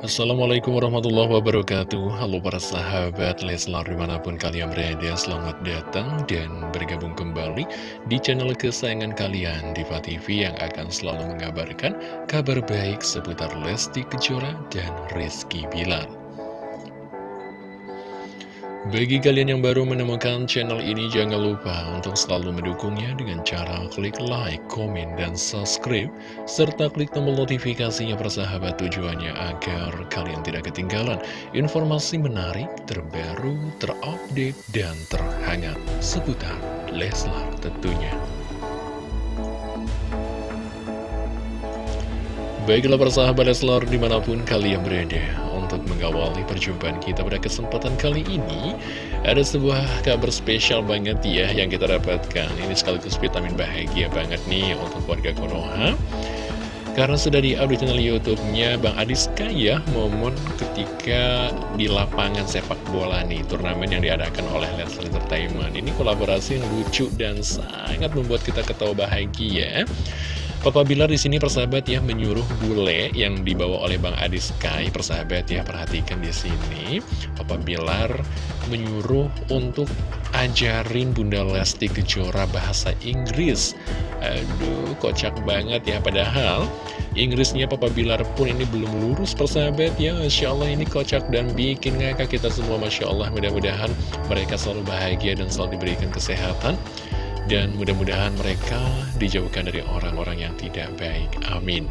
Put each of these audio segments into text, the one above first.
Assalamualaikum warahmatullahi wabarakatuh. Halo para sahabat Leslar di mana pun kalian berada Selamat datang dan bergabung kembali di channel kesayangan kalian Diva TV yang akan selalu mengabarkan kabar baik seputar Lesti Kejora dan Rizky Bilar bagi kalian yang baru menemukan channel ini, jangan lupa untuk selalu mendukungnya dengan cara klik like, komen, dan subscribe, serta klik tombol notifikasinya persahabat tujuannya agar kalian tidak ketinggalan informasi menarik, terbaru, terupdate, dan terhangat seputar Leslar tentunya. Baiklah persahabat Leslar di mana pun kalian berada mengawali perjumpaan kita pada kesempatan kali ini. Ada sebuah kabar spesial banget ya yang kita dapatkan. Ini sekaligus vitamin bahagia banget nih untuk warga Konoha. Karena sudah di audio channel YouTube-nya Bang Adis Kaya momen ketika di lapangan sepak bola nih turnamen yang diadakan oleh Leslie Entertainment. Ini kolaborasi yang lucu dan sangat membuat kita ketawa bahagia Papa Bilar di sini persahabat ya menyuruh bule yang dibawa oleh Bang Adi Sky. Persahabat ya perhatikan di sini. Papa Bilar menyuruh untuk ajarin Bunda Lesti Kejora bahasa Inggris. Aduh kocak banget ya. Padahal Inggrisnya Papa Bilar pun ini belum lurus persahabat ya. Masya Allah ini kocak dan bikin ngakak kita semua Masya Allah. Mudah-mudahan mereka selalu bahagia dan selalu diberikan kesehatan dan mudah-mudahan mereka dijauhkan dari orang-orang yang tidak baik. Amin.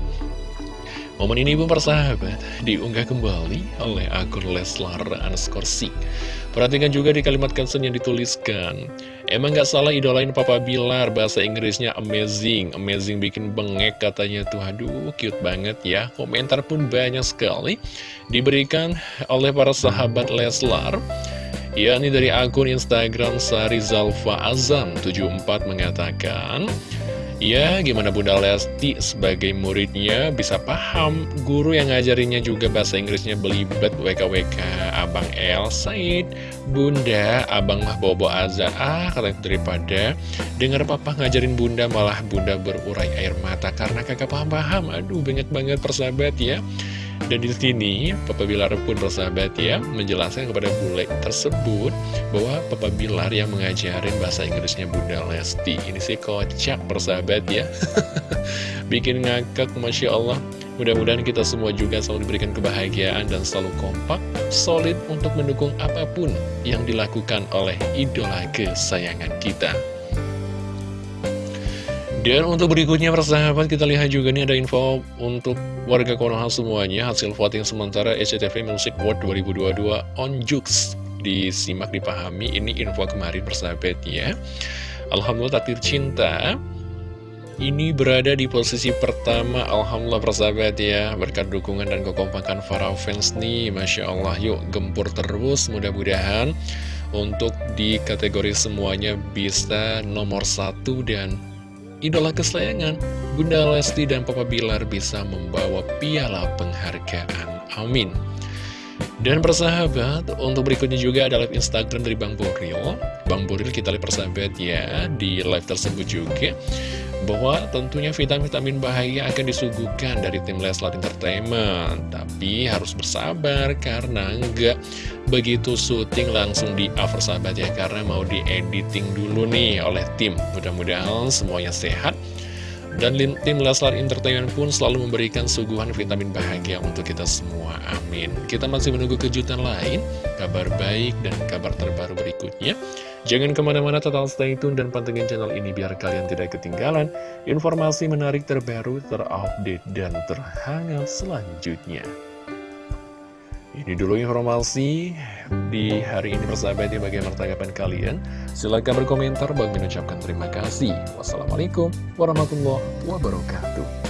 Momen ini pun persahabat diunggah kembali oleh akun Leslar Anskorsi. Perhatikan juga di kalimat caption yang dituliskan. Emang gak salah idolain Papa Bilar, bahasa Inggrisnya amazing. Amazing bikin bengek katanya tuh, aduh cute banget ya. Komentar pun banyak sekali diberikan oleh para sahabat Leslar yakni dari akun Instagram Sari Zalfa Azam 74 mengatakan Ya, gimana Bunda Lesti sebagai muridnya bisa paham guru yang ngajarinnya juga bahasa Inggrisnya belibet WKWK Abang El Said Bunda, Abang mah bobo azan Ah, kata daripada dengar papa ngajarin Bunda malah Bunda berurai air mata karena kakak paham-paham. Aduh, banyak banget persahabat ya dan di sini Papa Bilar pun bersahabat ya menjelaskan kepada bule tersebut bahwa Papa Bilar yang mengajarin bahasa Inggrisnya Bunda Lesti. Ini sih kocak bersahabat ya. Bikin ngakak Masya Allah. Mudah-mudahan kita semua juga selalu diberikan kebahagiaan dan selalu kompak, solid untuk mendukung apa pun yang dilakukan oleh idola kesayangan kita. Dan untuk berikutnya persahabat kita lihat juga nih ada info untuk warga Konoha semuanya. Hasil voting sementara SCTV Music World 2022 on Jux. Disimak dipahami ini info kemarin persahabat ya. Alhamdulillah takdir cinta. Ini berada di posisi pertama. Alhamdulillah persahabat ya. Berkat dukungan dan kekompakan para fans nih Masya Allah yuk gempur terus. Mudah-mudahan Untuk di kategori semuanya bisa nomor satu dan idola kesayangan, Bunda Lesti dan Papa Bilar bisa membawa piala penghargaan. Amin. Dan persahabat, untuk berikutnya juga ada live Instagram dari Bang Boril. Bang Boril kita lihat persahabat ya, di live tersebut juga bahwa tentunya vitamin-vitamin bahagia akan disuguhkan dari tim Leslar Entertainment. Tapi harus bersabar karena enggak begitu syuting langsung di over sahabat ya, karena mau di editing dulu nih oleh tim. Mudah-mudahan semuanya sehat dan tim Leslar Entertainment pun selalu memberikan suguhan vitamin bahagia untuk kita semua. Amin. Kita masih menunggu kejutan lain, kabar baik dan kabar terbaru berikutnya. Jangan ke mana-mana total stay tune dan pantengin channel ini biar kalian tidak ketinggalan informasi menarik terbaru, terupdate, dan terhangat selanjutnya. Ini dulu informasi di hari ini persahabat ya bagaimana tanggapan kalian. Silahkan berkomentar, bagi mengucapkan terima kasih. Wassalamualaikum warahmatullahi wabarakatuh.